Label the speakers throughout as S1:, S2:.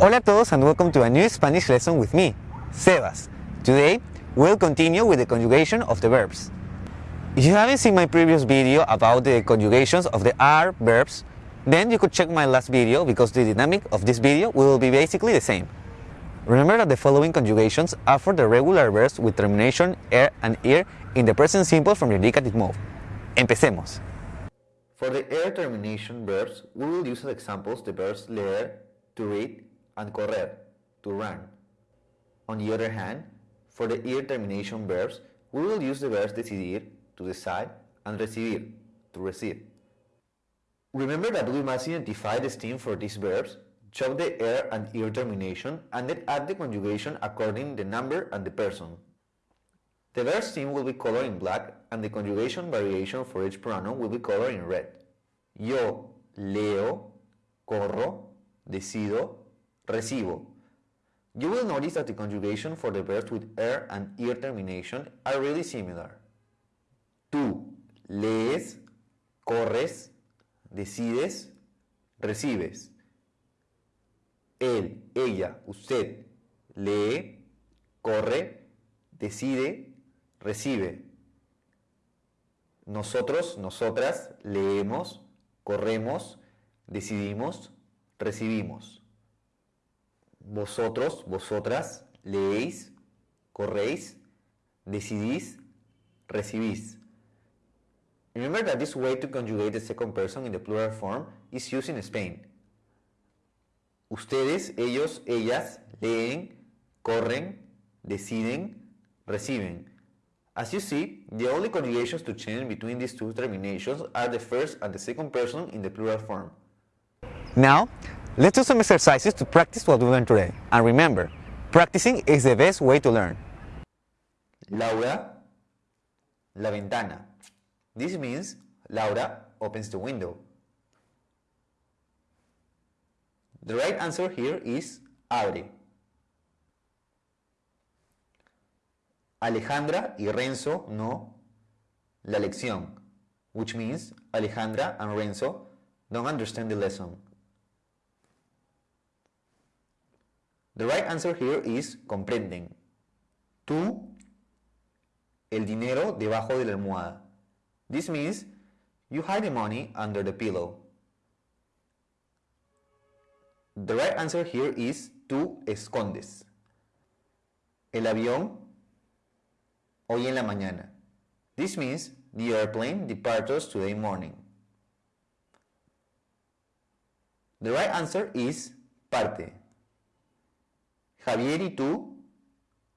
S1: Hola a todos and welcome to a new Spanish lesson with me, Sebas. Today, we'll continue with the conjugation of the verbs. If you haven't seen my previous video about the conjugations of the ar verbs, then you could check my last video because the dynamic of this video will be basically the same. Remember that the following conjugations are for the regular verbs with termination er and ir in the present simple from the indicative mode. Empecemos. For the er termination verbs, we will use as examples the verbs leer, to read, and correr, to run. On the other hand, for the ir termination verbs, we will use the verbs decidir, to decide, and recibir, to receive. Remember that we must identify the stem for these verbs, chop the er and ir termination, and then add the conjugation according the number and the person. The verb stem will be colored in black, and the conjugation variation for each pronoun will be colored in red. Yo leo, corro, decido, recibo. You will notice that the conjugation for the verbs with er and ir termination are really similar. Tú lees, corres, decides, recibes. Él, ella, usted lee, corre, decide, recibe. Nosotros, nosotras leemos, corremos, decidimos, recibimos. Vosotros, vosotras leéis, corréis, decidís, recibís. Remember that this way to conjugate the second person in the plural form is used in Spain. Ustedes, ellos, ellas leen, corren, deciden, reciben. As you see, the only conjugations to change between these two terminations are the first and the second person in the plural form. Now, let's do some exercises to practice what we learned today. And remember, practicing is the best way to learn. Laura, la ventana. This means Laura opens the window. The right answer here is abre. Alejandra y Renzo no la lección, which means Alejandra and Renzo don't understand the lesson. The right answer here is comprenden. Tú el dinero debajo de la almohada. This means you hide the money under the pillow. The right answer here is tú escondes. El avión hoy en la mañana. This means the airplane departs today morning. The right answer is parte. Javier y tú,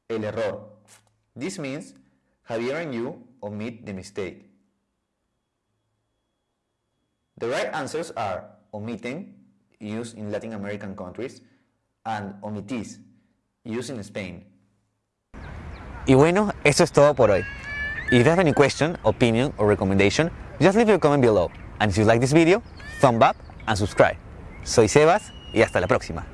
S1: el error. This means Javier and you omit the mistake. The right answers are omiten, used in Latin American countries, and omitís, used in Spain. Y bueno, eso es todo por hoy. If you have any question, opinion, or recommendation, just leave your comment below. And if you like this video, thumb up and subscribe. Soy Sebas y hasta la próxima.